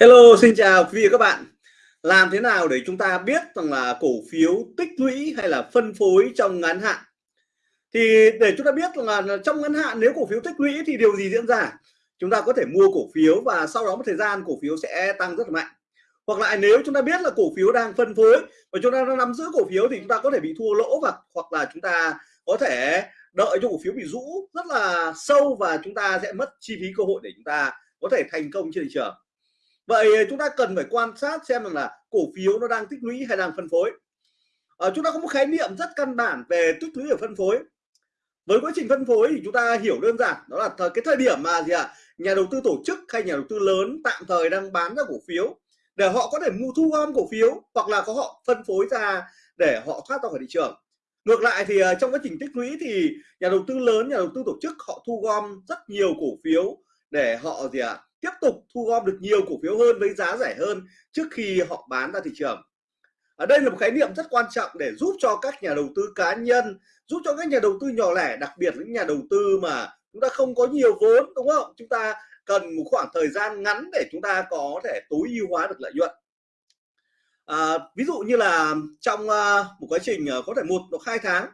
Hello, xin chào quý vị và các bạn. Làm thế nào để chúng ta biết rằng là cổ phiếu tích lũy hay là phân phối trong ngắn hạn? Thì để chúng ta biết là trong ngắn hạn nếu cổ phiếu tích lũy thì điều gì diễn ra? Chúng ta có thể mua cổ phiếu và sau đó một thời gian cổ phiếu sẽ tăng rất là mạnh. Hoặc lại nếu chúng ta biết là cổ phiếu đang phân phối và chúng ta đang nắm giữ cổ phiếu thì chúng ta có thể bị thua lỗ và hoặc là chúng ta có thể đợi cho cổ phiếu bị rũ rất là sâu và chúng ta sẽ mất chi phí cơ hội để chúng ta có thể thành công trên thị trường vậy chúng ta cần phải quan sát xem rằng là cổ phiếu nó đang tích lũy hay đang phân phối. À, chúng ta có một khái niệm rất căn bản về tích lũy và phân phối. Với quá trình phân phối thì chúng ta hiểu đơn giản đó là thời, cái thời điểm mà gì ạ? À, nhà đầu tư tổ chức hay nhà đầu tư lớn tạm thời đang bán ra cổ phiếu để họ có thể mua thu gom cổ phiếu hoặc là có họ phân phối ra để họ thoát ra khỏi thị trường. Ngược lại thì ờ, trong quá trình tích lũy thì nhà đầu tư lớn nhà đầu tư tổ chức họ thu gom rất nhiều cổ phiếu để họ gì ạ? à, tiếp tục thu gom được nhiều cổ phiếu hơn với giá rẻ hơn trước khi họ bán ra thị trường. Ở đây là một khái niệm rất quan trọng để giúp cho các nhà đầu tư cá nhân giúp cho các nhà đầu tư nhỏ lẻ đặc biệt những nhà đầu tư mà chúng ta không có nhiều vốn đúng không? Chúng ta cần một khoảng thời gian ngắn để chúng ta có thể tối ưu hóa được lợi nhuận. À, ví dụ như là trong uh, một quá trình uh, có thể một hoặc hai tháng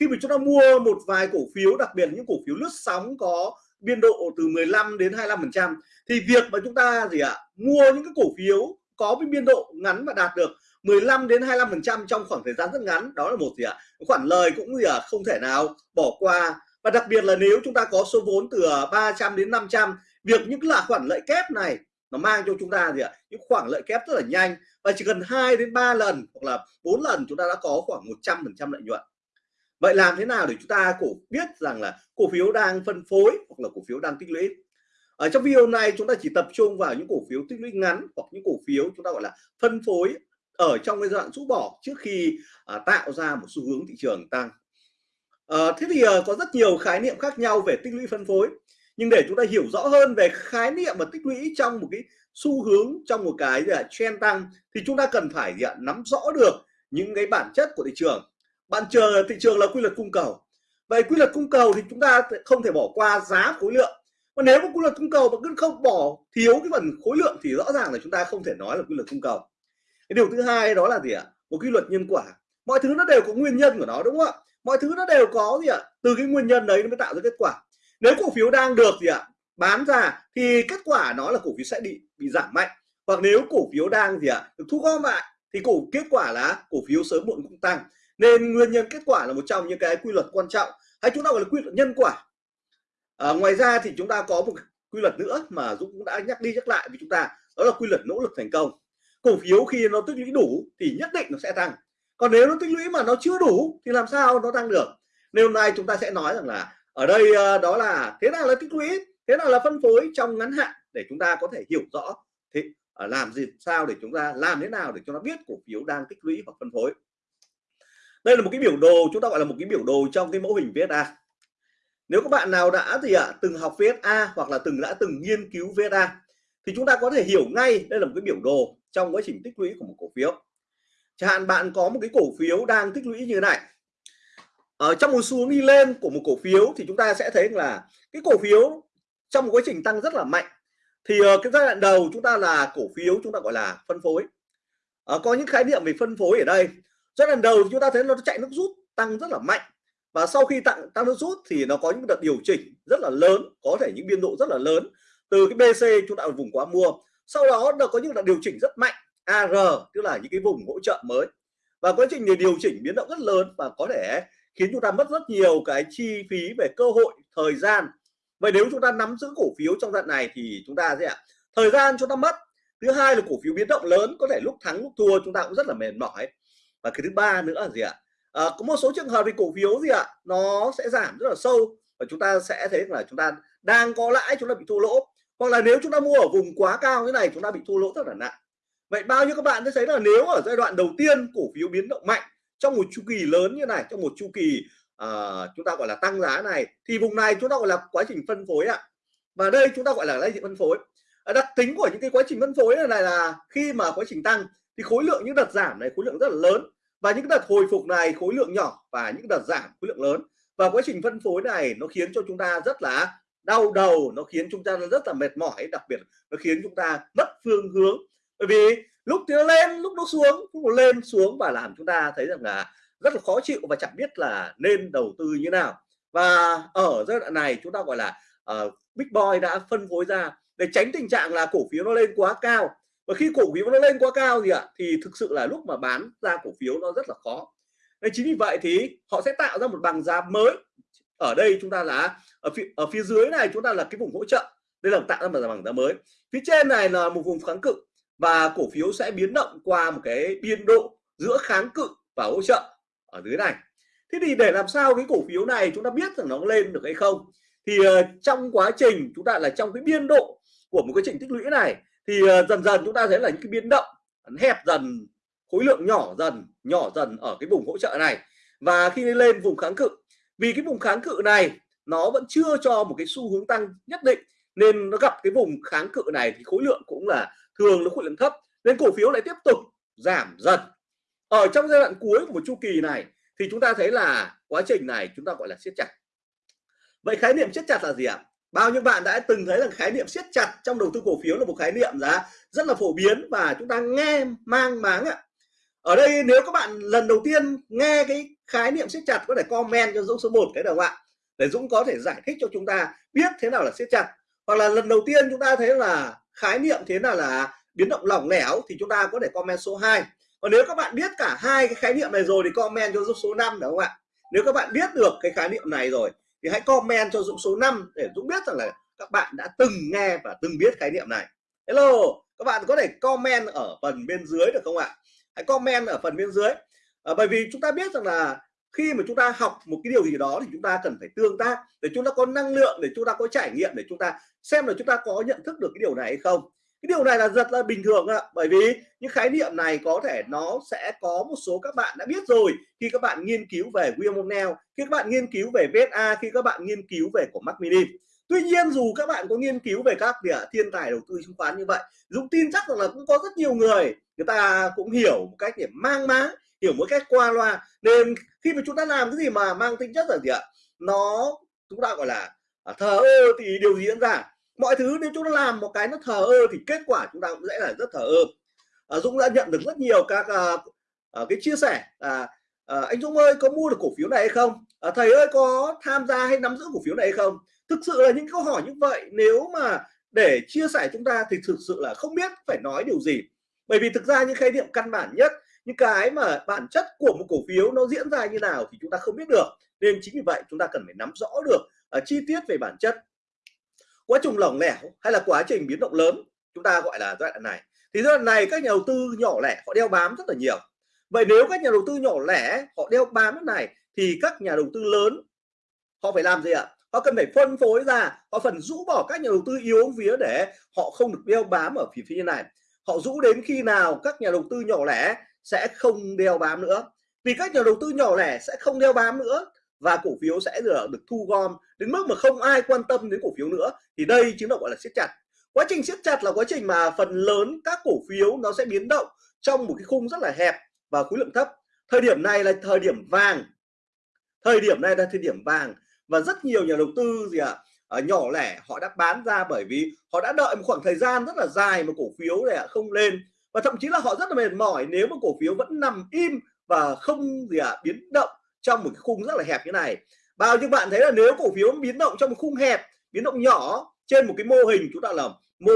khi mà chúng ta mua một vài cổ phiếu đặc biệt những cổ phiếu lướt sóng có biên độ từ 15 đến 25% thì việc mà chúng ta gì ạ, mua những cái cổ phiếu có cái biên độ ngắn và đạt được 15 đến 25% trong khoảng thời gian rất ngắn, đó là một gì ạ khoản lời cũng gì ạ, không thể nào bỏ qua. Và đặc biệt là nếu chúng ta có số vốn từ à, 300 đến 500 việc những là khoản lợi kép này nó mang cho chúng ta gì ạ, những khoản lợi kép rất là nhanh. Và chỉ cần 2 đến 3 lần hoặc là 4 lần chúng ta đã có khoảng 100 phần trăm lợi nhuận vậy làm thế nào để chúng ta cổ biết rằng là cổ phiếu đang phân phối hoặc là cổ phiếu đang tích lũy? Ở trong video này chúng ta chỉ tập trung vào những cổ phiếu tích lũy ngắn hoặc những cổ phiếu chúng ta gọi là phân phối ở trong cái giai đoạn rũ bỏ trước khi à, tạo ra một xu hướng thị trường tăng. À, thế thì à, có rất nhiều khái niệm khác nhau về tích lũy phân phối nhưng để chúng ta hiểu rõ hơn về khái niệm và tích lũy trong một cái xu hướng trong một cái là trend tăng thì chúng ta cần phải gì ạ, nắm rõ được những cái bản chất của thị trường bạn chờ thị trường là quy luật cung cầu. Vậy quy luật cung cầu thì chúng ta không thể bỏ qua giá khối lượng. Và nếu mà quy luật cung cầu mà cứ không bỏ thiếu cái phần khối lượng thì rõ ràng là chúng ta không thể nói là quy luật cung cầu. Cái điều thứ hai đó là gì ạ? Một quy luật nhân quả. Mọi thứ nó đều có nguyên nhân của nó, đúng không ạ? Mọi thứ nó đều có gì ạ? Từ cái nguyên nhân đấy nó mới tạo ra kết quả. Nếu cổ phiếu đang được gì ạ? Bán ra thì kết quả nó là cổ phiếu sẽ bị bị giảm mạnh. Hoặc nếu cổ phiếu đang gì ạ? Được thu gom lại thì cổ, kết quả là cổ phiếu sớm muộn cũng tăng nên nguyên nhân kết quả là một trong những cái quy luật quan trọng hay chúng ta gọi là quy luật nhân quả. À, ngoài ra thì chúng ta có một quy luật nữa mà Dũng cũng đã nhắc đi nhắc lại với chúng ta đó là quy luật nỗ lực thành công. Cổ phiếu khi nó tích lũy đủ thì nhất định nó sẽ tăng. Còn nếu nó tích lũy mà nó chưa đủ thì làm sao nó tăng được? Nên hôm nay chúng ta sẽ nói rằng là ở đây à, đó là thế nào là tích lũy thế nào là phân phối trong ngắn hạn để chúng ta có thể hiểu rõ thì à, làm gì sao để chúng ta làm thế nào để cho nó biết cổ phiếu đang tích lũy hoặc phân phối đây là một cái biểu đồ chúng ta gọi là một cái biểu đồ trong cái mẫu hình VSA nếu các bạn nào đã gì ạ từng học VSA hoặc là từng đã từng nghiên cứu VSA thì chúng ta có thể hiểu ngay đây là một cái biểu đồ trong quá trình tích lũy của một cổ phiếu. Chẳng hạn bạn có một cái cổ phiếu đang tích lũy như thế này. Ở trong một xu hướng đi lên của một cổ phiếu thì chúng ta sẽ thấy là cái cổ phiếu trong một quá trình tăng rất là mạnh. Thì ờ, cái giai đoạn đầu chúng ta là cổ phiếu chúng ta gọi là phân phối. Uh, có những khái niệm về phân phối ở đây giai đoạn đầu chúng ta thấy nó chạy nước rút tăng rất là mạnh. Và sau khi tăng tăng nước rút thì nó có những đợt điều chỉnh rất là lớn, có thể những biên độ rất là lớn. Từ cái BC chúng ta ở vùng quá mua, sau đó nó có những đợt điều chỉnh rất mạnh AR tức là những cái vùng hỗ trợ mới. Và quá trình điều chỉnh biến động rất lớn và có thể khiến chúng ta mất rất nhiều cái chi phí về cơ hội, thời gian. Vậy nếu chúng ta nắm giữ cổ phiếu trong đoạn này thì chúng ta sẽ thời gian chúng ta mất. Thứ hai là cổ phiếu biến động lớn, có thể lúc thắng lúc thua chúng ta cũng rất là mệt mỏi và cái thứ ba nữa là gì ạ? À, có một số trường hợp thì cổ phiếu gì ạ nó sẽ giảm rất là sâu và chúng ta sẽ thấy là chúng ta đang có lãi chúng ta bị thua lỗ. Hoặc là nếu chúng ta mua ở vùng quá cao như này chúng ta bị thua lỗ rất là nặng. Vậy bao nhiêu các bạn sẽ thấy là nếu ở giai đoạn đầu tiên cổ phiếu biến động mạnh trong một chu kỳ lớn như này trong một chu kỳ uh, chúng ta gọi là tăng giá này thì vùng này chúng ta gọi là quá trình phân phối ạ. Và đây chúng ta gọi là lấy phân phối. Ờ, đặc tính của những cái quá trình phân phối này là khi mà quá trình tăng thì khối lượng những đợt giảm này khối lượng rất là lớn. Và những đợt hồi phục này khối lượng nhỏ và những đợt giảm khối lượng lớn. Và quá trình phân phối này nó khiến cho chúng ta rất là đau đầu nó khiến chúng ta rất là mệt mỏi đặc biệt nó khiến chúng ta mất phương hướng. Bởi vì lúc thì nó lên lúc nó xuống lúc nó lên xuống và làm chúng ta thấy rằng là rất là khó chịu và chẳng biết là nên đầu tư như nào. Và ở giai đoạn này chúng ta gọi là uh, Big Boy đã phân phối ra để tránh tình trạng là cổ phiếu nó lên quá cao và khi cổ phiếu nó lên quá cao gì ạ thì thực sự là lúc mà bán ra cổ phiếu nó rất là khó. Nên chính vì vậy thì họ sẽ tạo ra một bằng giá mới. Ở đây chúng ta là ở phía, ở phía dưới này chúng ta là cái vùng hỗ trợ. Đây là tạo ra một bằng giá mới. Phía trên này là một vùng kháng cự. Và cổ phiếu sẽ biến động qua một cái biên độ giữa kháng cự và hỗ trợ ở dưới này. Thế thì để làm sao cái cổ phiếu này chúng ta biết rằng nó lên được hay không? Thì uh, trong quá trình chúng ta là trong cái biên độ của một cái trình tích lũy này thì ờ, dần dần chúng ta thấy là những cái biến động, hẹp dần, khối lượng nhỏ dần nhỏ dần ở cái vùng hỗ trợ này. Và khi lên vùng kháng cự, vì cái vùng kháng cự này nó vẫn chưa cho một cái xu hướng tăng nhất định, nên nó gặp cái vùng kháng cự này thì khối lượng cũng là thường nó khối lượng thấp, nên cổ phiếu lại tiếp tục giảm dần. Ở trong giai đoạn cuối của một chu kỳ này thì chúng ta thấy là quá trình này chúng ta gọi là siết chặt. Vậy khái niệm siết chặt là gì ạ? Bao nhiêu bạn đã từng thấy rằng khái niệm siết chặt trong đầu tư cổ phiếu là một khái niệm giá rất là phổ biến và chúng ta nghe, mang, máng ạ. Ở đây nếu các bạn lần đầu tiên nghe cái khái niệm siết chặt có thể comment cho Dũng số 1 cái đầu ạ? Để Dũng có thể giải thích cho chúng ta biết thế nào là siết chặt. Hoặc là lần đầu tiên chúng ta thấy là khái niệm thế nào là biến động lỏng lẻo thì chúng ta có thể comment số 2 còn nếu các bạn biết cả hai cái khái niệm này rồi thì comment cho Dũng số 5 đúng không ạ? Nếu các bạn biết được cái khái niệm này rồi thì hãy comment cho Dũng số 5 để Dũng biết rằng là các bạn đã từng nghe và từng biết khái niệm này. Hello các bạn có thể comment ở phần bên dưới được không ạ? Hãy comment ở phần bên dưới. À, bởi vì chúng ta biết rằng là khi mà chúng ta học một cái điều gì đó thì chúng ta cần phải tương tác để chúng ta có năng lượng để chúng ta có trải nghiệm để chúng ta xem là chúng ta có nhận thức được cái điều này hay không cái điều này là rất là bình thường ạ. Bởi vì những khái niệm này có thể nó sẽ có một số các bạn đã biết rồi. Khi các bạn nghiên cứu về William O'Neill khi các bạn nghiên cứu về VSA khi các bạn nghiên cứu về của Mac Mini Tuy nhiên, dù các bạn có nghiên cứu về các địa thiên tài đầu tư chứng khoán như vậy, Dũng tin chắc rằng là cũng có rất nhiều người người ta cũng hiểu một cách để mang má hiểu một cách qua loa. Nên khi mà chúng ta làm cái gì mà mang tính chất là gì ạ? Nó chúng ta gọi là à, thờ ơ thì điều gì diễn ra? Mọi thứ nếu chúng ta làm một cái nó thờ ơ thì kết quả chúng ta cũng sẽ là rất thờ ơ. À, Dũng đã nhận được rất nhiều các à, à, cái chia sẻ à, à, anh Dũng ơi có mua được cổ phiếu này hay không? À, thầy ơi có tham gia hay nắm giữ cổ phiếu này hay không? Thực sự là những câu hỏi như vậy nếu mà để chia sẻ chúng ta thì thực sự là không biết phải nói điều gì. Bởi vì thực ra những khái niệm căn bản nhất những cái mà bản chất của một cổ phiếu nó diễn ra như nào thì chúng ta không biết được. Nên chính vì vậy chúng ta cần phải nắm rõ được uh, chi tiết về bản chất quá trình lỏng lẻo hay là quá trình biến động lớn, chúng ta gọi là giai đoạn này. Thì giai đoạn này các nhà đầu tư nhỏ lẻ họ đeo bám rất là nhiều. Vậy nếu các nhà đầu tư nhỏ lẻ họ đeo bám cái này thì các nhà đầu tư lớn họ phải làm gì ạ? Họ cần phải phân phối ra, họ phần rũ bỏ các nhà đầu tư yếu vía để họ không được đeo bám ở phía phía này. Họ rũ đến khi nào các nhà đầu tư nhỏ lẻ sẽ không đeo bám nữa? Vì các nhà đầu tư nhỏ lẻ sẽ không đeo bám nữa và cổ phiếu sẽ được, được thu gom đến mức mà không ai quan tâm đến cổ phiếu nữa. Thì đây chính là gọi là siết chặt. Quá trình siết chặt là quá trình mà phần lớn các cổ phiếu nó sẽ biến động trong một cái khung rất là hẹp và khối lượng thấp. Thời điểm này là thời điểm vàng. Thời điểm này là thời điểm vàng. Và rất nhiều nhà đầu tư gì ạ à, nhỏ lẻ họ đã bán ra bởi vì họ đã đợi một khoảng thời gian rất là dài mà cổ phiếu này không lên. Và thậm chí là họ rất là mệt mỏi nếu mà cổ phiếu vẫn nằm im và không gì ạ à, biến động trong một cái khung rất là hẹp như này. Bao nhiêu bạn thấy là nếu cổ phiếu biến động trong một khung hẹp biến động nhỏ trên một cái mô hình chúng ta làm mô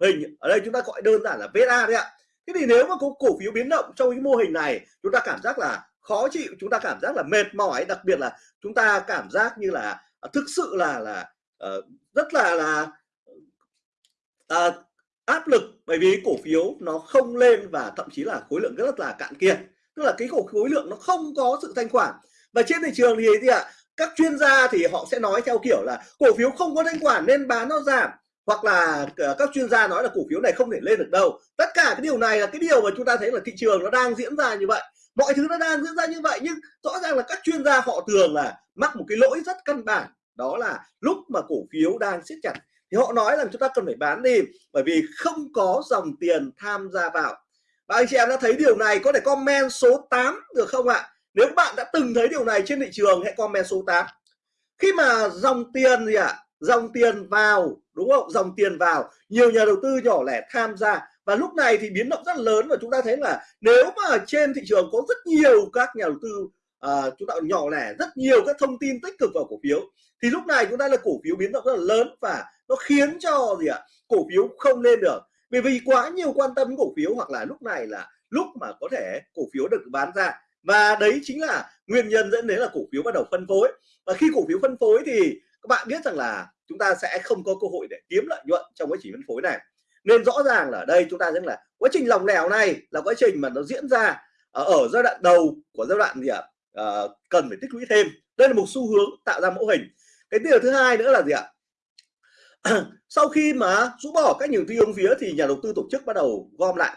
hình ở đây chúng ta gọi đơn giản là VSA đấy ạ. Thế thì nếu mà có cổ phiếu biến động trong cái mô hình này chúng ta cảm giác là khó chịu chúng ta cảm giác là mệt mỏi đặc biệt là chúng ta cảm giác như là à, thực sự là là uh, rất là là uh, áp lực. Bởi vì cổ phiếu nó không lên và thậm chí là khối lượng rất là cạn kiệt tức là cái cổ khối lượng nó không có sự thanh khoản. Và trên thị trường thì gì ạ? Các chuyên gia thì họ sẽ nói theo kiểu là cổ phiếu không có thanh khoản nên bán nó giảm. Hoặc là ờ, các chuyên gia nói là cổ phiếu này không thể lên được đâu. Tất cả cái điều này là cái điều mà chúng ta thấy là thị trường nó đang diễn ra như vậy. Mọi thứ nó đang diễn ra như vậy nhưng rõ ràng là các chuyên gia họ thường là mắc một cái lỗi rất căn bản. Đó là lúc mà cổ phiếu đang siết chặt. Thì họ nói rằng chúng ta cần phải bán đi bởi vì không có dòng tiền tham gia vào và anh chị em đã thấy điều này có thể comment số 8 được không ạ? Nếu bạn đã từng thấy điều này trên thị trường hãy comment số 8 khi mà dòng tiền gì ạ? Dòng tiền vào đúng không? Dòng tiền vào. Nhiều nhà đầu tư nhỏ lẻ tham gia. Và lúc này thì biến động rất lớn và chúng ta thấy là nếu mà trên thị trường có rất nhiều các nhà đầu tư uh, chúng ta nhỏ lẻ rất nhiều các thông tin tích cực vào cổ phiếu thì lúc này chúng ta là cổ phiếu biến động rất là lớn và nó khiến cho gì ạ? Cổ phiếu không lên được bởi vì quá nhiều quan tâm cổ phiếu hoặc là lúc này là lúc mà có thể cổ phiếu được bán ra. Và đấy chính là nguyên nhân dẫn đến là cổ phiếu bắt đầu phân phối. Và khi cổ phiếu phân phối thì các bạn biết rằng là chúng ta sẽ không có cơ hội để kiếm lợi nhuận trong quá trình phân phối này. Nên rõ ràng là ở đây chúng ta thấy là quá trình lòng lẻo này là quá trình mà nó diễn ra ở giai đoạn đầu của giai đoạn gì ạ? À, cần phải tích lũy thêm. Đây là một xu hướng tạo ra mẫu hình. Cái điều thứ hai nữa là gì ạ? sau khi mà rũ bỏ các nhiều tiêu hướng phía thì nhà đầu tư tổ chức bắt đầu gom lại.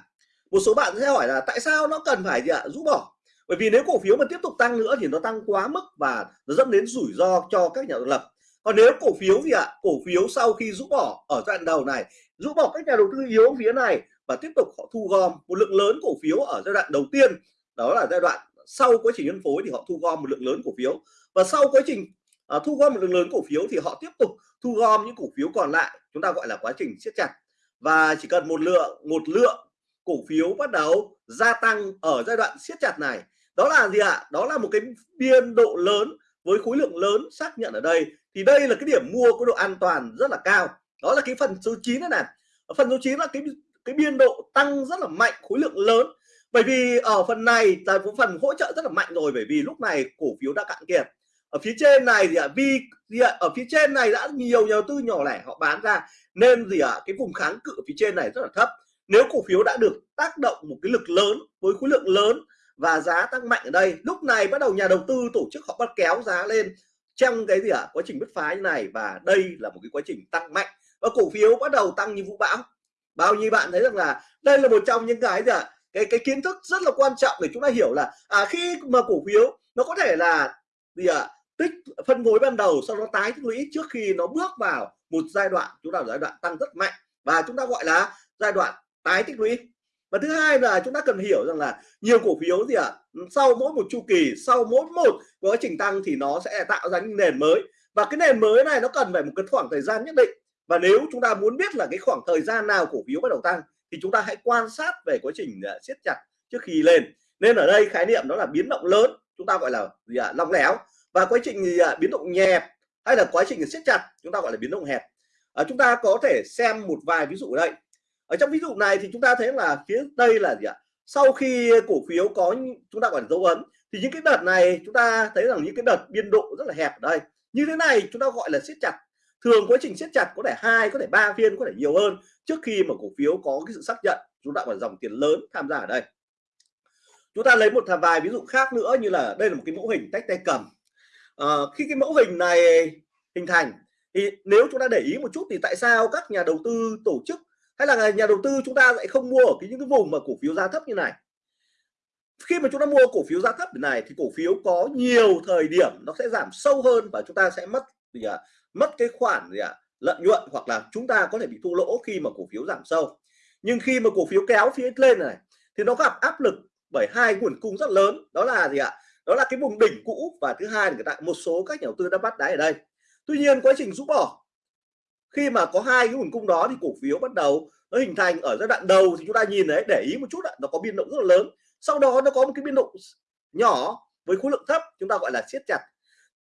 Một số bạn sẽ hỏi là tại sao nó cần phải gì ạ? Rũ bỏ. Bởi vì nếu cổ phiếu mà tiếp tục tăng nữa thì nó tăng quá mức và nó dẫn đến rủi ro cho các nhà lập. Còn nếu cổ phiếu gì ạ? Cổ phiếu sau khi rũ bỏ ở giai đoạn đầu này, rũ bỏ các nhà đầu tư yếu phía này và tiếp tục họ thu gom, một lượng lớn cổ phiếu ở giai đoạn đầu tiên, đó là giai đoạn sau quá trình phân phối thì họ thu gom một lượng lớn cổ phiếu. Và sau quá trình à, thu gom một lượng lớn cổ phiếu thì họ tiếp tục thu gom những cổ phiếu còn lại chúng ta gọi là quá trình siết chặt. Và chỉ cần một lượng một lượng cổ phiếu bắt đầu gia tăng ở giai đoạn siết chặt này đó là gì ạ? Đó là một cái biên độ lớn với khối lượng lớn xác nhận ở đây. Thì đây là cái điểm mua có độ an toàn rất là cao. Đó là cái phần số 9 này này. Phần số 9 là cái cái biên độ tăng rất là mạnh khối lượng lớn. Bởi vì ở phần này là một phần hỗ trợ rất là mạnh rồi bởi vì lúc này cổ phiếu đã cạn kiệt ở phía trên này thì ạ vì gì ạ ở phía trên này đã nhiều nhà đầu tư nhỏ lẻ họ bán ra nên gì ạ cái vùng kháng cự phía trên này rất là thấp. Nếu cổ phiếu đã được tác động một cái lực lớn với khối lượng lớn và giá tăng mạnh ở đây lúc này bắt đầu nhà đầu tư tổ chức họ bắt kéo giá lên trong cái gì ạ quá trình bứt phá như này và đây là một cái quá trình tăng mạnh. Và cổ phiếu bắt đầu tăng như vũ bão. Bao nhiêu bạn thấy rằng là đây là một trong những cái gì ạ cái cái kiến thức rất là quan trọng để chúng ta hiểu là à, khi mà cổ phiếu nó có thể là gì ạ tích phân phối ban đầu sau đó tái tích lũy trước khi nó bước vào một giai đoạn chúng ta giai đoạn tăng rất mạnh. Và chúng ta gọi là giai đoạn tái tích lũy. Và thứ hai là chúng ta cần hiểu rằng là nhiều cổ phiếu gì ạ? À, sau mỗi một chu kỳ sau mỗi một quá trình tăng thì nó sẽ tạo ra những nền mới. Và cái nền mới này nó cần phải một cái khoảng thời gian nhất định. Và nếu chúng ta muốn biết là cái khoảng thời gian nào cổ phiếu bắt đầu tăng thì chúng ta hãy quan sát về quá trình à, siết chặt trước khi lên. Nên ở đây khái niệm đó là biến động lớn chúng ta gọi là gì ạ? À, long lẻo và quá trình gì à, biến động nhẹp hay là quá trình siết chặt chúng ta gọi là biến động hẹp. À, chúng ta có thể xem một vài ví dụ ở đây. Ở trong ví dụ này thì chúng ta thấy là phía đây là gì ạ? Sau khi cổ phiếu có chúng ta gọi là dấu ấn thì những cái đợt này chúng ta thấy rằng những cái đợt biên độ rất là hẹp ở đây. Như thế này chúng ta gọi là siết chặt. Thường quá trình siết chặt có thể hai có thể ba phiên có thể nhiều hơn trước khi mà cổ phiếu có cái sự xác nhận. Chúng ta gọi dòng tiền lớn tham gia ở đây. Chúng ta lấy một vài ví dụ khác nữa như là đây là một cái mẫu hình tách tay cầm uh, khi cái mẫu hình này hình thành thì nếu chúng ta để ý một chút thì tại sao các nhà đầu tư tổ chức hay là nhà đầu tư chúng ta lại không mua ở cái những cái vùng mà cổ phiếu giá thấp như này? Khi mà chúng ta mua cổ phiếu giá thấp này thì cổ phiếu có nhiều thời điểm nó sẽ giảm sâu hơn và chúng ta sẽ mất gì à, mất cái khoản gì à, lợi nhuận hoặc là chúng ta có thể bị thua lỗ khi mà cổ phiếu giảm sâu. Nhưng khi mà cổ phiếu kéo phía lên này thì nó gặp áp lực bởi hai nguồn cung rất lớn đó là gì ạ? Đó là cái vùng đỉnh cũ. Và thứ hai là tại một số các nhà đầu tư đã bắt đáy ở đây. Tuy nhiên, quá trình rũ bỏ, khi mà có hai cái nguồn cung đó thì cổ phiếu bắt đầu nó hình thành ở giai đoạn đầu thì chúng ta nhìn đấy để ý một chút ạ, nó có biên động rất là lớn. Sau đó nó có một cái biên độ nhỏ với khối lượng thấp, chúng ta gọi là siết chặt.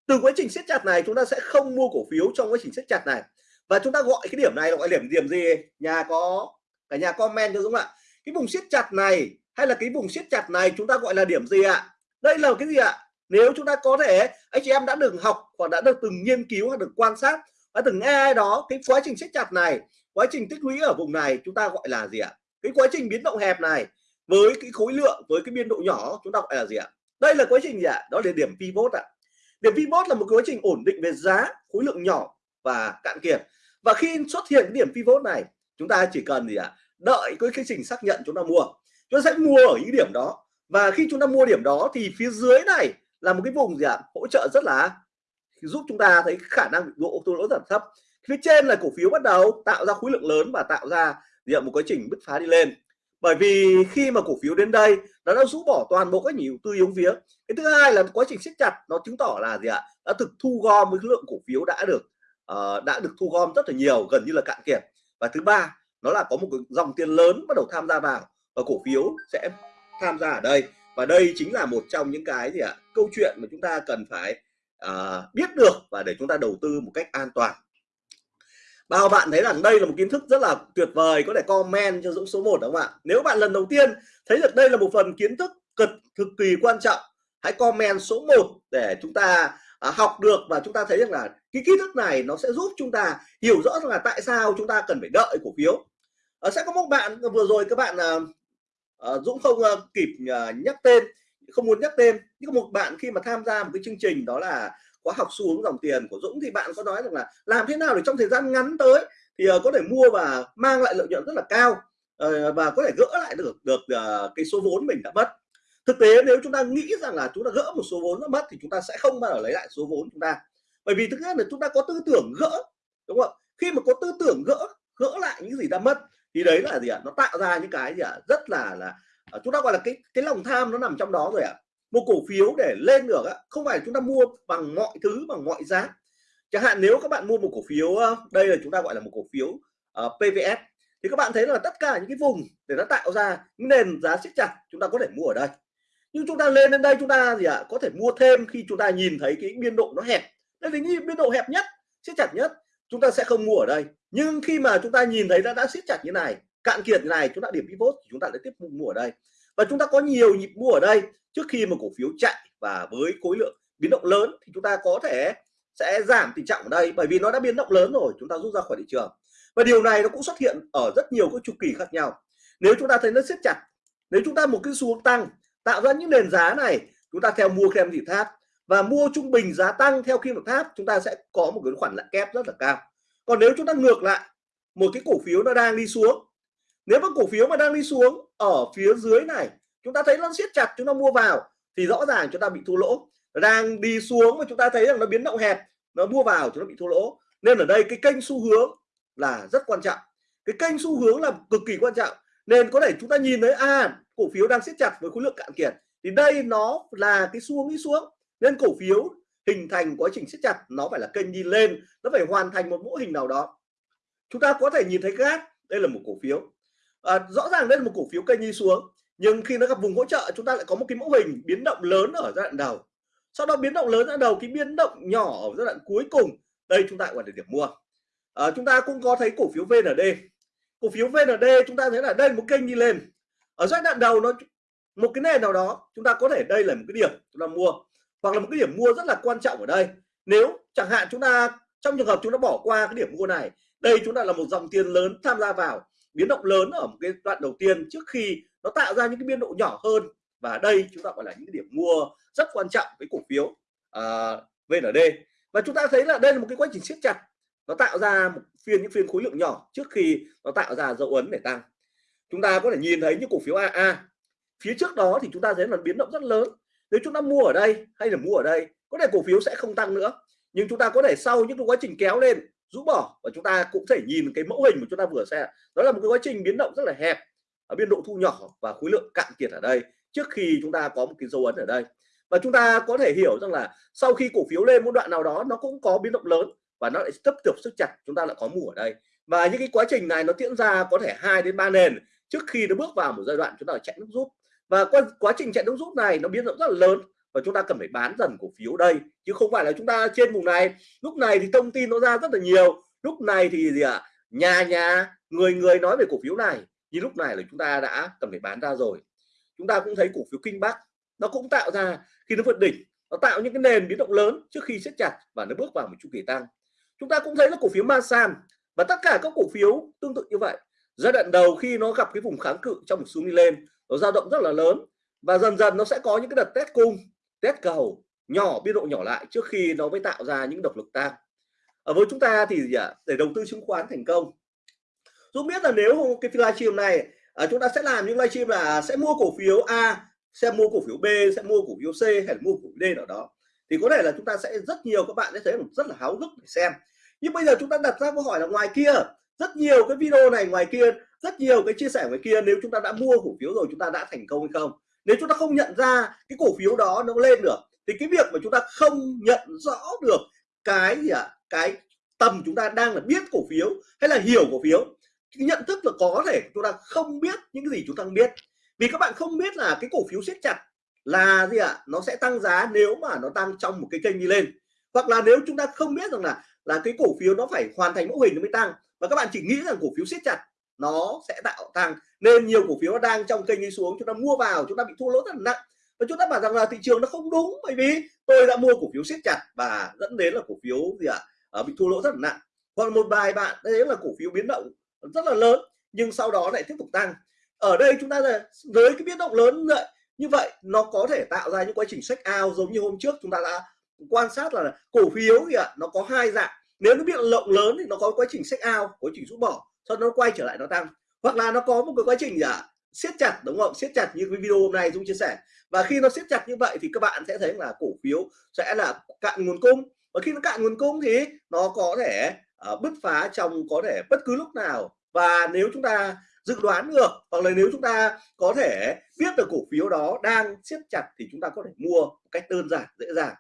Từ quá trình siết chặt này, chúng ta sẽ không mua cổ phiếu trong quá trình siết chặt này. Và chúng ta gọi cái điểm này là gọi điểm điểm gì? Nhà có, cả nhà comment cho đúng không ạ? Cái vùng siết chặt này hay là cái vùng siết chặt này chúng ta gọi là điểm gì ạ? Đây là cái gì ạ? Nếu chúng ta có thể, anh chị em đã được học hoặc đã được từng nghiên cứu hoặc được quan sát, đã từng nghe ai đó, cái quá trình siết chặt này, quá trình tích lũy ở vùng này, chúng ta gọi là gì ạ? Cái quá trình biến động hẹp này, với cái khối lượng, với cái biên độ nhỏ, chúng ta gọi là gì ạ? Đây là quá trình gì ạ? Đó là điểm pivot ạ. Điểm pivot là một quá trình ổn định về giá, khối lượng nhỏ và cạn kiệt. Và khi xuất hiện cái điểm pivot này, chúng ta chỉ cần gì ạ? Đợi cái quá trình xác nhận chúng ta mua. Chúng ta sẽ mua ở những điểm đó và khi chúng ta mua điểm đó thì phía dưới này là một cái vùng gì ạ? Hỗ trợ rất là giúp chúng ta thấy khả năng độ thua lỗ giảm thấp. Phía trên là cổ phiếu bắt đầu tạo ra khối lượng lớn và tạo ra gì ạ, một quá trình bứt phá đi lên. Bởi vì khi mà cổ phiếu đến đây nó đã rũ bỏ toàn bộ các nhiều tư yếu phía cái thứ hai là quá trình siết chặt nó chứng tỏ là gì ạ? Đã thực thu gom với lượng cổ phiếu đã được uh, đã được thu gom rất là nhiều gần như là cạn kiệt. Và thứ ba nó là có một dòng tiền lớn bắt đầu tham gia vào và cổ phiếu sẽ tham gia ở đây. Và đây chính là một trong những cái gì ạ câu chuyện mà chúng ta cần phải uh, biết được và để chúng ta đầu tư một cách an toàn. Bao bạn thấy rằng đây là một kiến thức rất là tuyệt vời có thể comment cho Dũng số 1 đúng không ạ? Nếu bạn lần đầu tiên thấy được đây là một phần kiến thức cực cực kỳ quan trọng hãy comment số 1 để chúng ta à, học được và chúng ta thấy rằng là cái kiến thức này nó sẽ giúp chúng ta hiểu rõ rằng là tại sao chúng ta cần phải đợi cổ phiếu. À, sẽ có một bạn vừa rồi các bạn à, Ờ, Dũng không ờ, kịp ờ, nhắc tên không muốn nhắc tên. Nhưng một bạn khi mà tham gia một cái chương trình đó là khóa học xu hướng dòng tiền của Dũng thì bạn có nói rằng là làm thế nào để trong thời gian ngắn tới thì uh, có thể mua và mang lại lợi nhuận rất là cao uh, và có thể gỡ lại được được uh, cái số vốn mình đã mất. Thực tế nếu chúng ta nghĩ rằng là chúng ta gỡ một số vốn đã mất thì chúng ta sẽ không bao giờ lấy lại số vốn chúng ta. Bởi vì thực ra là chúng ta có tư tưởng gỡ đúng không khi mà có tư tưởng gỡ gỡ lại những gì đã mất thì đấy là gì ạ? Nó tạo ra những cái gì ạ? Rất là là à, chúng ta gọi là cái cái lòng tham nó nằm trong đó rồi ạ. Một cổ phiếu để lên được không phải chúng ta mua bằng mọi thứ bằng mọi giá. Chẳng hạn nếu các bạn mua một cổ phiếu đây là chúng ta gọi là một cổ phiếu ờ, uh, PVS thì các bạn thấy là tất cả những cái vùng để nó tạo ra những nền giá siết chặt chúng ta có thể mua ở đây. Nhưng chúng ta lên đến đây chúng ta gì ạ? À, có thể mua thêm khi chúng ta nhìn thấy cái biên độ nó hẹp. Đây là biên độ hẹp nhất siết chặt nhất chúng ta sẽ không mua ở đây. Nhưng khi mà chúng ta nhìn thấy đã đã siết chặt như này, cạn kiệt như này, chúng ta điểm pivot thì chúng ta lại tiếp tục mua ở đây. Và chúng ta có nhiều nhịp mua ở đây trước khi một cổ phiếu chạy. Và với khối lượng biến động lớn thì chúng ta có thể sẽ giảm tình trạng ở đây. Bởi vì nó đã biến động lớn rồi, chúng ta rút ra khỏi thị trường. Và điều này nó cũng xuất hiện ở rất nhiều các chu kỳ khác nhau. Nếu chúng ta thấy nó siết chặt, nếu chúng ta một cái xu hướng tăng, tạo ra những nền giá này, chúng ta theo mua kèm gì tháp và mua trung bình giá tăng theo kim tháp, chúng ta sẽ có một cái khoản lãi kép rất là cao. Còn nếu chúng ta ngược lại, một cái cổ phiếu nó đang đi xuống. Nếu mà cổ phiếu mà đang đi xuống ở phía dưới này, chúng ta thấy nó siết chặt, chúng ta mua vào, thì rõ ràng chúng ta bị thua lỗ. Đang đi xuống mà chúng ta thấy rằng nó biến động hẹp, nó mua vào chúng ta bị thua lỗ. Nên ở đây cái kênh xu hướng là rất quan trọng. Cái kênh xu hướng là cực kỳ quan trọng. Nên có thể chúng ta nhìn thấy à cổ phiếu đang siết chặt với khối lượng cạn kiệt. Thì đây nó là cái xu hướng đi xuống nên cổ phiếu hình thành quá trình siết chặt nó phải là kênh đi lên nó phải hoàn thành một mẫu hình nào đó. Chúng ta có thể nhìn thấy gác đây là một cổ phiếu. À, rõ ràng đây là một cổ phiếu kênh đi xuống nhưng khi nó gặp vùng hỗ trợ chúng ta lại có một cái mẫu hình biến động lớn ở giai đoạn đầu. Sau đó biến động lớn ở đầu cái biến động nhỏ ở giai đoạn cuối cùng đây chúng ta gọi là điểm mua. À, chúng ta cũng có thấy cổ phiếu VND cổ phiếu VND chúng ta thấy là đây một kênh đi lên. Ở giai đoạn đầu nó một cái nền nào đó chúng ta có thể đây là một cái điểm chúng ta mua hoặc là một cái điểm mua rất là quan trọng ở đây. Nếu chẳng hạn chúng ta trong trường hợp chúng ta bỏ qua cái điểm mua này đây chúng ta là một dòng tiền lớn tham gia vào biến động lớn ở một cái đoạn đầu tiên trước khi nó tạo ra những cái biên độ nhỏ hơn và đây chúng ta gọi là những cái điểm mua rất quan trọng với cổ phiếu à, uh, VND và chúng ta thấy là đây là một cái quá trình siết chặt nó tạo ra một phiên những phiên khối lượng nhỏ trước khi nó tạo ra dấu ấn để tăng. Chúng ta có thể nhìn thấy những cổ phiếu AA phía trước đó thì chúng ta thấy là biến động rất lớn nếu chúng ta mua ở đây hay là mua ở đây, có thể cổ phiếu sẽ không tăng nữa. Nhưng chúng ta có thể sau những cái quá trình kéo lên, rũ bỏ và chúng ta cũng thể nhìn cái mẫu hình mà chúng ta vừa xem đó là một cái quá trình biến động rất là hẹp ở biên độ thu nhỏ và khối lượng cạn kiệt ở đây trước khi chúng ta có một cái dấu ấn ở đây. Và chúng ta có thể hiểu rằng là sau khi cổ phiếu lên một đoạn nào đó, nó cũng có biến động lớn và nó lại tiếp tục sức chặt, chúng ta lại có mua ở đây. Và những cái quá trình này nó diễn ra có thể hai đến ba nền trước khi nó bước vào một giai đoạn chúng ta chạy nước rút và quá, quá trình chạy nước rút này nó biến động rất là lớn và chúng ta cần phải bán dần cổ phiếu đây chứ không phải là chúng ta trên vùng này. Lúc này thì thông tin nó ra rất là nhiều. Lúc này thì gì ạ? À? nhà nhà người người nói về cổ phiếu này nhưng lúc này là chúng ta đã cần phải bán ra rồi. Chúng ta cũng thấy cổ phiếu kinh bắc nó cũng tạo ra khi nó vượt đỉnh nó tạo những cái nền biến động lớn trước khi siết chặt và nó bước vào một chu kỳ tăng. Chúng ta cũng thấy là cổ phiếu Masan và tất cả các cổ phiếu tương tự như vậy. Giai đoạn đầu khi nó gặp cái vùng kháng cự trong một xuống đi lên nó dao động rất là lớn. Và dần dần nó sẽ có những cái đợt test cung test cầu nhỏ biên độ nhỏ lại trước khi nó mới tạo ra những độc lực tăng. Ở với chúng ta thì gì ạ để đầu tư chứng khoán thành công. Dũng biết là nếu cái livestream này à, chúng ta sẽ làm những livestream là sẽ mua cổ phiếu A sẽ mua cổ phiếu B sẽ mua cổ phiếu C hay là mua cổ phiếu D nào đó thì có thể là chúng ta sẽ rất nhiều các bạn sẽ thấy rất là háo hức để xem. Nhưng bây giờ chúng ta đặt ra câu hỏi là ngoài kia rất nhiều cái video này ngoài kia, rất nhiều cái chia sẻ ngoài kia, nếu chúng ta đã mua cổ phiếu rồi, chúng ta đã thành công hay không nếu chúng ta không nhận ra cái cổ phiếu đó nó lên được, thì cái việc mà chúng ta không nhận rõ được cái gì ạ à? cái tầm chúng ta đang là biết cổ phiếu hay là hiểu cổ phiếu, cái nhận thức là có thể chúng ta không biết những cái gì chúng ta không biết vì các bạn không biết là cái cổ phiếu siết chặt là gì ạ à? nó sẽ tăng giá nếu mà nó tăng trong một cái kênh đi lên hoặc là nếu chúng ta không biết rằng là là cái cổ phiếu nó phải hoàn thành mẫu hình nó mới tăng. Và các bạn chỉ nghĩ rằng cổ phiếu siết chặt nó sẽ tạo tăng nên nhiều cổ phiếu nó đang trong kênh đi xuống chúng ta mua vào chúng ta bị thua lỗ rất là nặng. Và chúng ta bảo rằng là thị trường nó không đúng bởi vì tôi đã mua cổ phiếu siết chặt và dẫn đến là cổ phiếu gì ạ? À, bị thua lỗ rất là nặng. Còn một vài bạn đấy là cổ phiếu biến động rất là lớn nhưng sau đó lại tiếp tục tăng. Ở đây chúng ta là với cái biến động lớn vậy như vậy nó có thể tạo ra những quá trình sách ao giống như hôm trước chúng ta đã quan sát là cổ phiếu thì ạ nó có hai dạng. Nếu nó bị lộng lớn thì nó có quá trình sách ao quá trình rút bỏ sau đó nó quay trở lại nó tăng. Hoặc là nó có một cái quá trình gì ạ siết chặt đúng không? Siết chặt như cái video hôm nay Dung chia sẻ. Và khi nó siết chặt như vậy thì các bạn sẽ thấy là cổ phiếu sẽ là cạn nguồn cung. Và khi nó cạn nguồn cung thì nó có thể uh, bứt phá trong có thể bất cứ lúc nào. Và nếu chúng ta dự đoán được hoặc là nếu chúng ta có thể biết được cổ phiếu đó đang siết chặt thì chúng ta có thể mua một cách đơn giản dễ dàng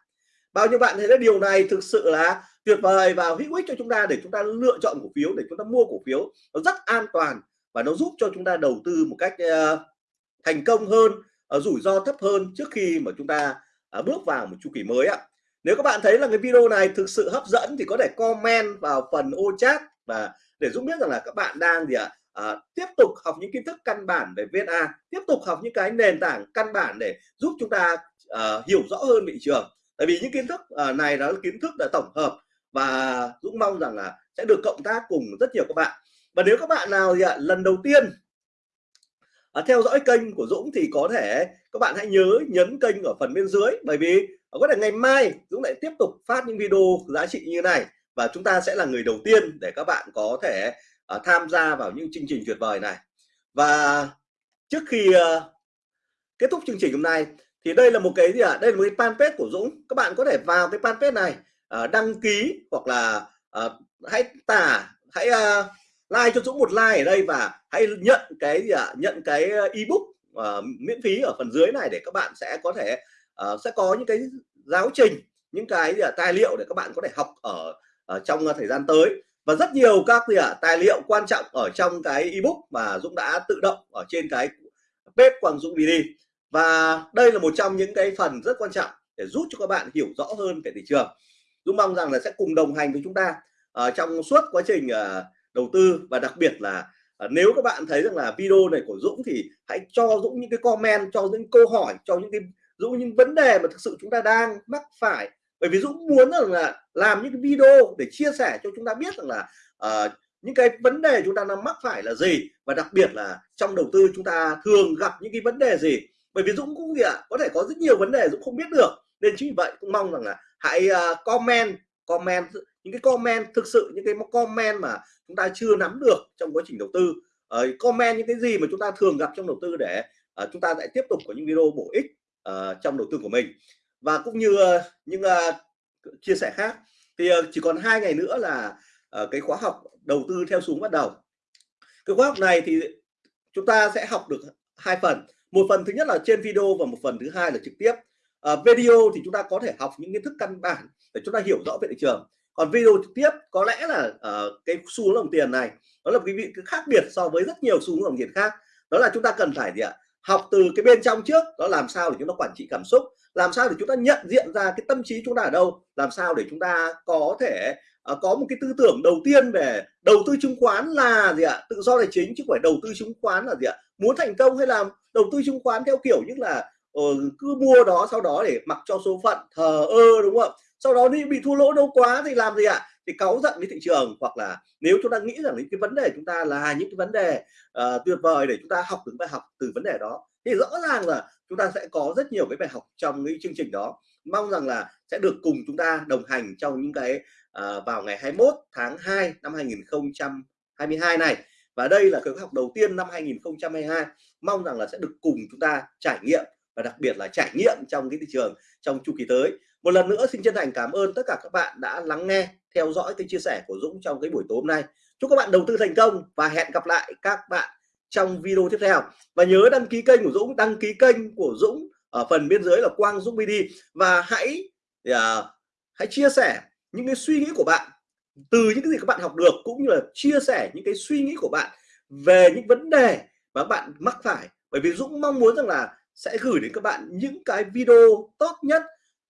bao nhiêu bạn thấy là điều này thực sự là tuyệt vời và hữu ích cho chúng ta để chúng ta lựa chọn cổ phiếu để chúng ta mua cổ phiếu nó rất an toàn và nó giúp cho chúng ta đầu tư một cách uh, thành công hơn uh, rủi ro thấp hơn trước khi mà chúng ta uh, bước vào một chu kỳ mới ạ. Nếu các bạn thấy là cái video này thực sự hấp dẫn thì có thể comment vào phần ô chat và để giúp biết rằng là các bạn đang gì ạ à, tiếp tục học những kiến thức căn bản về VSA tiếp tục học những cái nền tảng căn bản để giúp chúng ta à, hiểu rõ hơn thị trường tại vì những kiến thức à, này đó là kiến thức đã tổng hợp và Dũng mong rằng là sẽ được cộng tác cùng rất nhiều các bạn. Và nếu các bạn nào thì ạ lần đầu tiên à, theo dõi kênh của Dũng thì có thể các bạn hãy nhớ nhấn kênh ở phần bên dưới. Bởi vì có thể ngày mai Dũng lại tiếp tục phát những video giá trị như này và chúng ta sẽ là người đầu tiên để các bạn có thể uh, tham gia vào những chương trình tuyệt vời này. Và trước khi uh, kết thúc chương trình hôm nay thì đây là một cái gì ạ? À? đây là một cái fanpage của Dũng. Các bạn có thể vào cái fanpage này uh, đăng ký hoặc là uh, hãy tả hãy uh, like cho Dũng một like ở đây và hãy nhận cái gì ạ? À? nhận cái ebook uh, miễn phí ở phần dưới này để các bạn sẽ có thể uh, sẽ có những cái giáo trình những cái gì à, tài liệu để các bạn có thể học ở, ở trong thời gian tới. Và rất nhiều các gì à, tài liệu quan trọng ở trong cái ebook mà Dũng đã tự động ở trên cái bếp Quang Dũng đi và đây là một trong những cái phần rất quan trọng để giúp cho các bạn hiểu rõ hơn về thị trường. Dũng mong rằng là sẽ cùng đồng hành với chúng ta uh, trong suốt quá trình uh, đầu tư và đặc biệt là uh, nếu các bạn thấy rằng là video này của Dũng thì hãy cho Dũng những cái comment cho những câu hỏi cho những cái Dũng những vấn đề mà thực sự chúng ta đang mắc phải. Bởi vì Dũng muốn rằng là làm những cái video để chia sẻ cho chúng ta biết rằng là uh, những cái vấn đề chúng ta đang mắc phải là gì. Và đặc biệt là trong đầu tư chúng ta thường gặp những cái vấn đề gì bởi vì Dũng cũng gì ạ có thể có rất nhiều vấn đề Dũng không biết được. Nên chính vì vậy cũng mong rằng là hãy uh, comment comment những cái comment thực sự những cái comment mà chúng ta chưa nắm được trong quá trình đầu tư. Uh, comment những cái gì mà chúng ta thường gặp trong đầu tư để uh, chúng ta lại tiếp tục có những video bổ ích uh, trong đầu tư của mình. Và cũng như uh, những uh, chia sẻ khác thì uh, chỉ còn hai ngày nữa là uh, cái khóa học đầu tư theo xuống bắt đầu. Cái khóa học này thì chúng ta sẽ học được hai phần một phần thứ nhất là trên video và một phần thứ hai là trực tiếp. À, video thì chúng ta có thể học những kiến thức căn bản để chúng ta hiểu rõ về thị trường. Còn video trực tiếp có lẽ là uh, cái xu hướng đồng tiền này nó là một cái vị khác biệt so với rất nhiều xu hướng đồng tiền khác. Đó là chúng ta cần phải gì ạ? Học từ cái bên trong trước đó làm sao để chúng ta quản trị cảm xúc làm sao để chúng ta nhận diện ra cái tâm trí chúng ta ở đâu làm sao để chúng ta có thể uh, có một cái tư tưởng đầu tiên về đầu tư chứng khoán là gì ạ? Tự do tài chính chứ không phải đầu tư chứng khoán là gì ạ? Muốn thành công hay làm đầu tư chứng khoán theo kiểu như là uh, cứ mua đó sau đó để mặc cho số phận thờ ơ đúng không ạ? Sau đó đi bị thua lỗ đâu quá thì làm gì ạ? Thì cáu giận với thị trường hoặc là nếu chúng ta nghĩ rằng những cái vấn đề chúng ta là những cái vấn đề uh, tuyệt vời để chúng ta học được bài học từ vấn đề đó thì rõ ràng là chúng ta sẽ có rất nhiều cái bài học trong cái chương trình đó. Mong rằng là sẽ được cùng chúng ta đồng hành trong những cái uh, vào ngày 21 tháng 2 năm 2022 này. Và đây là cái học đầu tiên năm 2022 mong rằng là sẽ được cùng chúng ta trải nghiệm và đặc biệt là trải nghiệm trong cái thị trường trong chu kỳ tới. Một lần nữa xin chân thành cảm ơn tất cả các bạn đã lắng nghe theo dõi cái chia sẻ của Dũng trong cái buổi tối hôm nay. Chúc các bạn đầu tư thành công và hẹn gặp lại các bạn trong video tiếp theo. Và nhớ đăng ký kênh của Dũng đăng ký kênh của Dũng ở phần bên dưới là Quang Dũng BD và hãy uh, hãy chia sẻ những cái suy nghĩ của bạn từ những cái gì các bạn học được cũng như là chia sẻ những cái suy nghĩ của bạn về những vấn đề mà bạn mắc phải. Bởi vì Dũng mong muốn rằng là sẽ gửi đến các bạn những cái video tốt nhất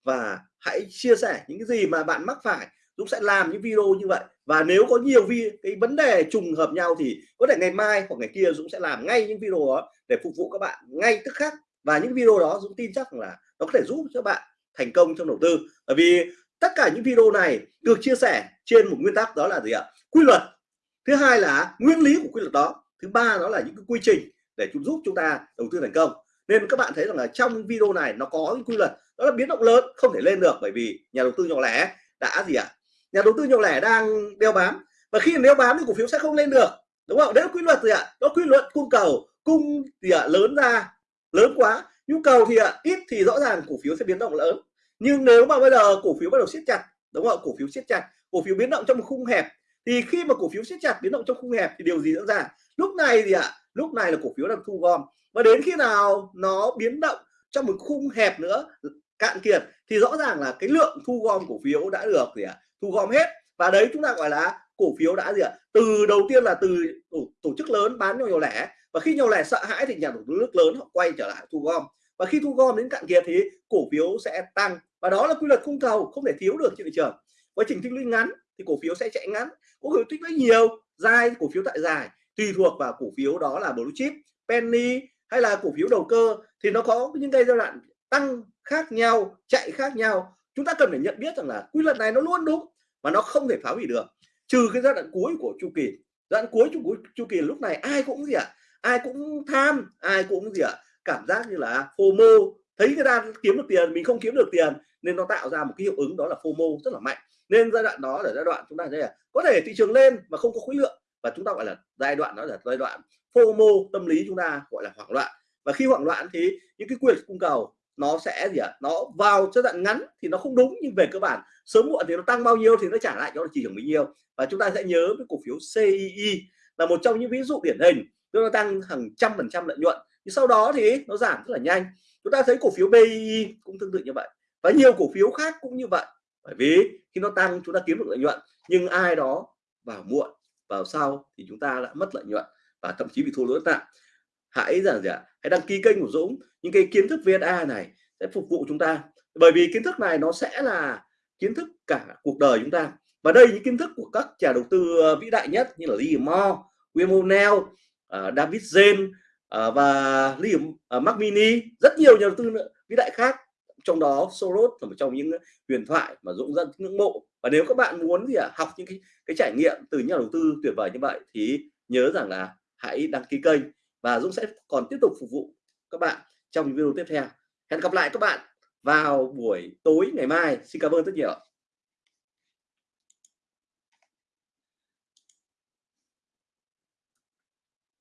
và hãy chia sẻ những cái gì mà bạn mắc phải. Dũng sẽ làm những video như vậy. Và nếu có nhiều vi, cái vấn đề trùng hợp nhau thì có thể ngày mai hoặc ngày kia Dũng sẽ làm ngay những video đó để phục vụ các bạn ngay tức khắc. Và những video đó Dũng tin chắc là nó có thể giúp cho bạn thành công trong đầu tư. Bởi vì tất cả những video này được chia sẻ trên một nguyên tắc đó là gì ạ? Quy luật. Thứ hai là nguyên lý của quy luật đó. Thứ ba đó là những cái quy trình để chúng giúp chúng ta đầu tư thành công. Nên các bạn thấy rằng là trong video này nó có những quy luật, đó là biến động lớn, không thể lên được bởi vì nhà đầu tư nhỏ lẻ đã gì ạ? Nhà đầu tư nhỏ lẻ đang đeo bám. Và khi đeo bám thì cổ phiếu sẽ không lên được. Đúng không? Đấy là quy luật gì ạ? Đó quy luật cung cầu, cung thì ạ? Lớn ra, lớn quá. Nhu cầu thì ạ, ít thì rõ ràng cổ phiếu sẽ biến động lớn. Nhưng nếu mà bây giờ cổ phiếu bắt đầu siết chặt, đúng không cổ phiếu siết chặt, cổ phiếu biến động trong một khung hẹp, thì khi mà cổ phiếu siết chặt, biến động trong khung hẹp thì điều gì diễn ra? Lúc này thì ạ, lúc này là cổ phiếu đang thu gom. Và đến khi nào nó biến động trong một khung hẹp nữa, cạn kiệt, thì rõ ràng là cái lượng thu gom cổ phiếu đã được gì ạ? Thu gom hết. Và đấy chúng ta gọi là cổ phiếu đã gì ạ? Từ đầu tiên là từ tổ, tổ chức lớn bán cho nhỏ lẻ. Và khi nhỏ lẻ sợ hãi thì nhà đầu tư nước lớn họ quay trở lại thu gom. Và khi thu gom đến cạn kiệt thì cổ phiếu sẽ tăng. Và đó là quy luật cung cầu không thể thiếu được trên thị trường. Quá trình tích lũy ngắn thì cổ phiếu sẽ chạy ngắn. Cổ phiếu tích lũy nhiều dài cổ phiếu tại dài. Tùy thuộc vào cổ phiếu đó là blue chip penny hay là cổ phiếu đầu cơ thì nó có những cái giai đoạn tăng khác nhau chạy khác nhau. Chúng ta cần phải nhận biết rằng là quy luật này nó luôn đúng mà nó không thể phá hủy được. Trừ cái giai đoạn cuối của chu kỳ. Giai đoạn cuối chu, chu kỳ lúc này ai cũng gì ạ? À? ai cũng tham ai cũng gì ạ? À? cảm giác như là FOMO. Thấy người ta kiếm được tiền mình không kiếm được tiền nên nó tạo ra một cái hiệu ứng đó là FOMO rất là mạnh. Nên giai đoạn đó là giai đoạn chúng ta thấy là có thể thị trường lên mà không có khối lượng. Và chúng ta gọi là giai đoạn đó là giai đoạn FOMO tâm lý chúng ta gọi là hoảng loạn. Và khi hoảng loạn thì những cái quyền cung cầu nó sẽ gì ạ? À? nó vào giai đoạn ngắn thì nó không đúng, nhưng về cơ bản, sớm muộn thì nó tăng bao nhiêu thì nó trả lại cho thị trường bấy nhiêu. Và chúng ta sẽ nhớ với cổ phiếu CII là một trong những ví dụ điển hình nó tăng hàng trăm phần trăm lợi nhuận. Thì sau đó thì nó giảm rất là nhanh. Chúng ta thấy cổ phiếu BII cũng tương tự như vậy. Và nhiều cổ phiếu khác cũng như vậy. Bởi vì khi nó tăng, chúng ta kiếm được lợi nhuận, nhưng ai đó vào muộn, vào sau thì chúng ta lại mất lợi nhuận và thậm chí bị thua lỗ nặng hãy rằng gì ạ hãy đăng ký kênh của Dũng. Những cái kiến thức VSA này sẽ phục vụ chúng ta. Bởi vì kiến thức này nó sẽ là kiến thức cả cuộc đời chúng ta. Và đây những kiến thức của các nhà đầu tư ờ, vĩ đại nhất như là Lee Mo, William O'Neill, uh, David Zen uh, ờ, và Lee uh, Mini rất nhiều nhà đầu tư vĩ đại khác. Trong đó Soros là một trong những huyền thoại mà Dũng rất ngưỡng mộ. Và nếu các bạn muốn gì à, học những cái cái trải nghiệm từ nhà đầu tư tuyệt vời như vậy thì nhớ rằng là hãy đăng ký kênh và Dũng sẽ còn tiếp tục phục vụ các bạn trong những video tiếp theo. Hẹn gặp lại các bạn vào buổi tối ngày mai. Xin cảm ơn rất nhiều